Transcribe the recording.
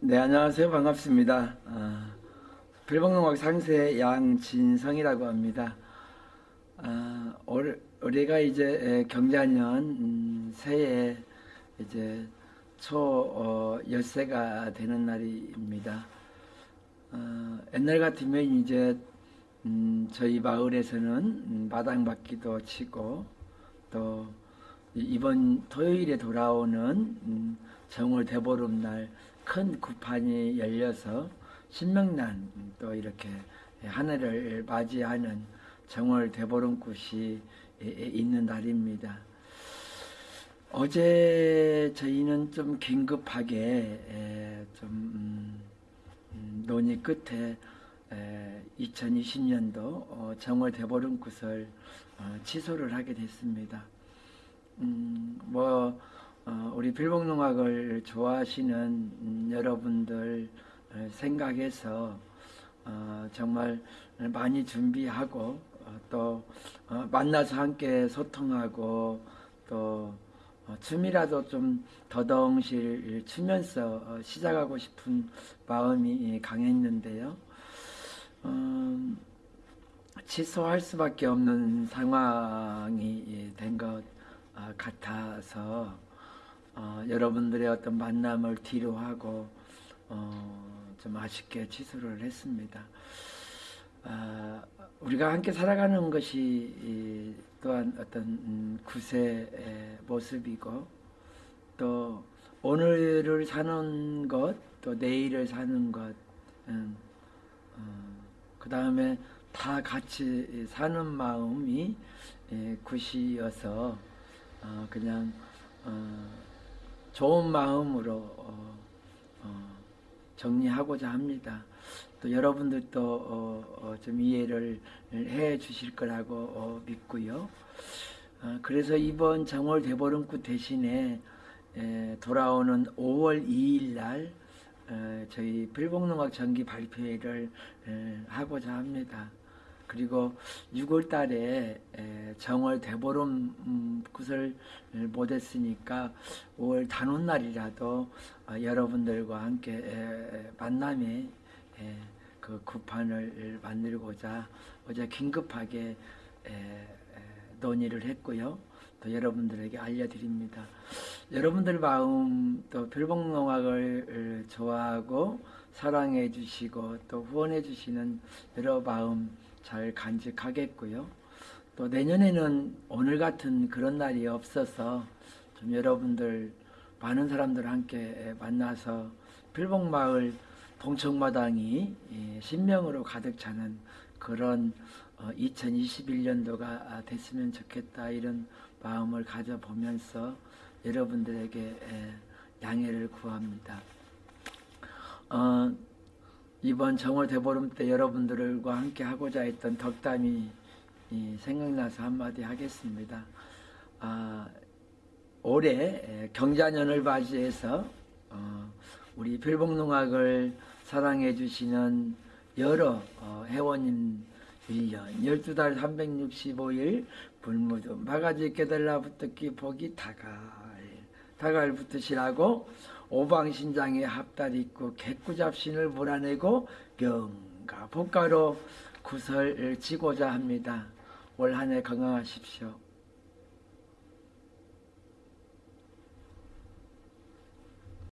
네, 안녕하세요. 반갑습니다. 아, 필봉농악 상세 양진성이라고 합니다. 아, 올, 올해가 이제 에, 경자년 음, 새해 이제 초 어, 열세가 되는 날입니다. 어, 옛날 같으면 이제 음, 저희 마을에서는 음, 마당바퀴도 치고 또 이- 이번 토요일에 돌아오는 음, 정월 대보름날 큰 구판이 열려서 신명난 음, 또 이렇게 하늘을 맞이하는 정월 에- 있는 날입니다. 어제 저희는 좀 긴급하게 에, 좀 음, 음, 논의 끝에 2020년도 정월 대보름굿을 어, 취소를 하게 됐습니다. 음, 뭐 어, 우리 필봉농악을 좋아하시는 음, 여러분들 어, 생각해서 어, 정말 많이 준비하고 어, 또 어, 만나서 함께 소통하고 또 어, 춤이라도 좀 더덩실 추면서 어, 시작하고 싶은 마음이 강했는데요. 음, 취소할 수밖에 없는 상황이 된 것 같아서 어, 여러분들의 어떤 만남을 뒤로 하고 어, 좀 아쉽게 취소를 했습니다. 아, 우리가 함께 살아가는 것이 이, 또한 어떤 음, 구세의 모습이고 또 오늘을 사는 것, 또 내일을 사는 것, 음, 그 다음에 다 같이 사는 마음이 예, 굿이어서 어, 그냥 어, 좋은 마음으로 어, 어, 정리하고자 합니다. 또 여러분들도 어, 어, 좀 이해를 해 주실 거라고 어, 믿고요. 어, 그래서 이번 정월 대보름굿 대신에 에, 돌아오는 5월 2일 날 에, 저희 필봉농악 정기 발표회를 에, 하고자 합니다. 그리고 6월 달에 에, 정월 대보름 음, 굿을 못했으니까 5월 단오날이라도 어, 여러분들과 함께 에, 만남의 에, 그 구판을 만들고자 어제 긴급하게 논의를 했고요. 또 여러분들에게 알려드립니다. 여러분들 마음 또 별봉농악을 좋아하고 사랑해 주시고 또 후원해 주시는 여러 마음 잘 간직하겠고요. 또 내년에는 오늘 같은 그런 날이 없어서 좀 여러분들 많은 사람들 함께 만나서 필봉마을 동청마당이 예, 신명으로 가득 차는 그런 2021년도가 됐으면 좋겠다 이런 마음을 가져보면서 여러분들에게 에, 양해를 구합니다. 어, 이번 정월 대보름 때 여러분들과 함께 하고자 했던 덕담이 이, 생각나서 한마디 하겠습니다. 아, 올해 에, 경자년을 맞이해서 어, 우리 필봉농악을 사랑해 주시는 여러 어, 회원님 1년 12달 365일 불무도 바가지 깨달라 붙었기 복이 다갈 다갈 붙으시라고 오방신장에 합달 있고 개꾸잡신을 몰아내고 경가 복가로 구설 지고자 합니다. 올 한 해 건강하십시오.